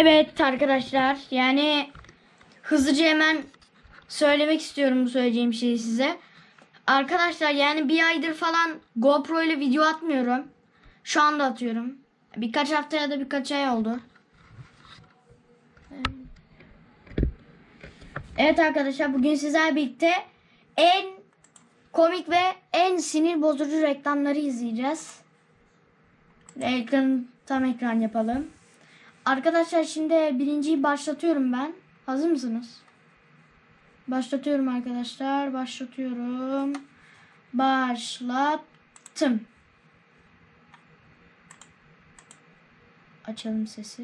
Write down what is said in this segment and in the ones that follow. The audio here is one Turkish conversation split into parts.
Evet arkadaşlar yani hızlıca hemen söylemek istiyorum bu söyleyeceğim şeyi size. Arkadaşlar yani bir aydır falan GoPro ile video atmıyorum. Şu anda atıyorum. Birkaç hafta ya da birkaç ay oldu. Evet arkadaşlar bugün sizlerle birlikte en komik ve en sinir bozucu reklamları izleyeceğiz. Ekran tam ekran yapalım. Arkadaşlar şimdi birinciyi başlatıyorum ben. Hazır mısınız? Başlatıyorum arkadaşlar. Başlatıyorum. Başlattım. Açalım sesi.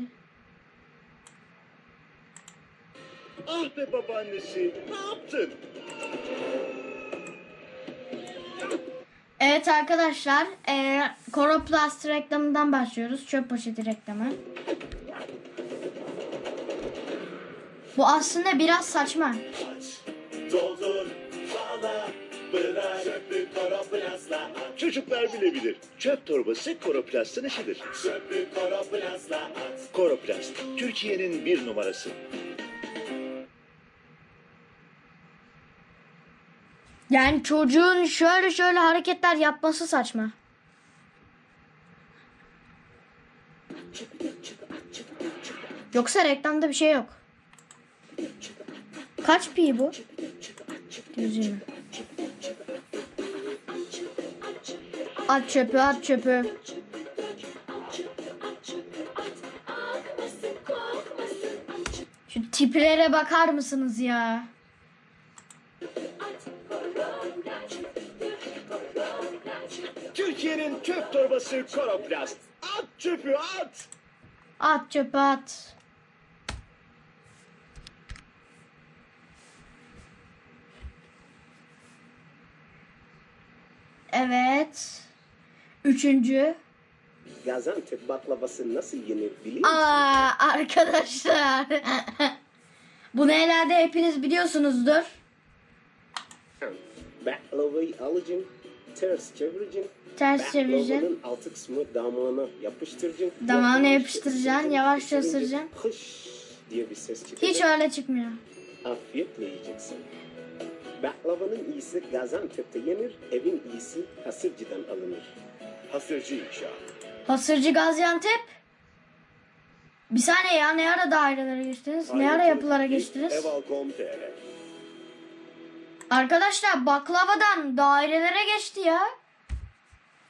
Ah be babaannesi, ne yaptın? Evet arkadaşlar. E, Coroplast reklamından başlıyoruz. Çöp poşeti reklamı. Bu aslında biraz saçma. Çocuklar bilebilir. Çöp torbası koroplastın işidir. Çöpü koroplastla at. Koroplast, Türkiye'nin bir numarası. Yani çocuğun şöyle şöyle hareketler yapması saçma. Yoksa reklamda bir şey yok. Kaç pi bu? 120. At çöpü at çöpü. Şu tiplere bakar mısınız ya? Türkiye'nin çöp torbası koroplast. At çöpü at. At çöpe at. Evet. Üçüncü. Gaziantep baklavası nasıl yenir biliyor musun? Aa arkadaşlar. Bunu herhalde hepiniz biliyorsunuzdur. Baklavayı alacaksın, ters çevireceksin. Ters. Baklavanın altı kısmı damağına yapıştıracaksın. Damağına yapıştıracaksın, yavaşça ısıracaksın. Hış diye bir ses çıkacak. Hiç öyle çıkmıyor. Afiyetle yiyeceksin. Baklavanın iyisi Gaziantep'te yenir, evin iyisi Hasırcı'dan alınır. Hasırcı inşaat. Hasırcı Gaziantep. Bir saniye ya ne ara dairelere geçtiniz? Ne ara yapılara geçtiniz? Eval.com.tr Arkadaşlar baklavadan dairelere geçti ya.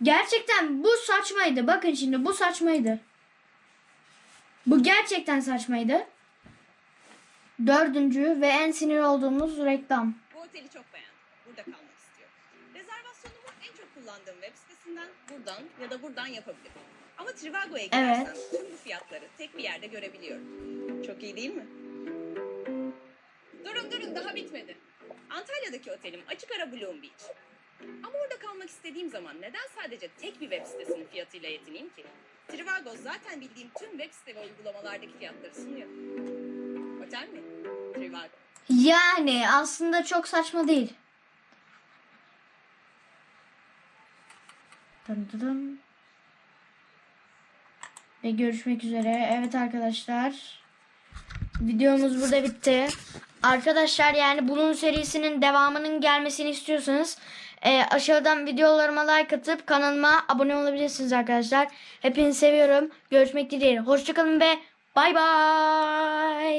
Gerçekten bu saçmaydı. Bakın şimdi bu saçmaydı. Bu gerçekten saçmaydı. Dördüncü ve en sinir olduğumuz reklam. Oteli çok beğendim. Burada kalmak istiyorum. Rezervasyonumu en çok kullandığım web sitesinden buradan ya da buradan yapabilirim. Ama Trivago'ya gidersen Evet. tüm bu fiyatları tek bir yerde görebiliyorum. Çok iyi değil mi? Durun durun daha bitmedi. Antalya'daki otelim açık ara Bloom Beach. Ama orada kalmak istediğim zaman neden sadece tek bir web sitesinin fiyatıyla yetineyim ki? Trivago zaten bildiğim tüm web site ve uygulamalardaki fiyatları sunuyor. Otel mi? Trivago. Yani aslında çok saçma değil. Dın dın. Ve görüşmek üzere. Evet arkadaşlar. Videomuz burada bitti. Arkadaşlar yani bunun serisinin devamının gelmesini istiyorsanız e, aşağıdan videolarıma like atıp kanalıma abone olabilirsiniz arkadaşlar. Hepinizi seviyorum. Görüşmek dileğiyle. Hoşçakalın ve bay bay.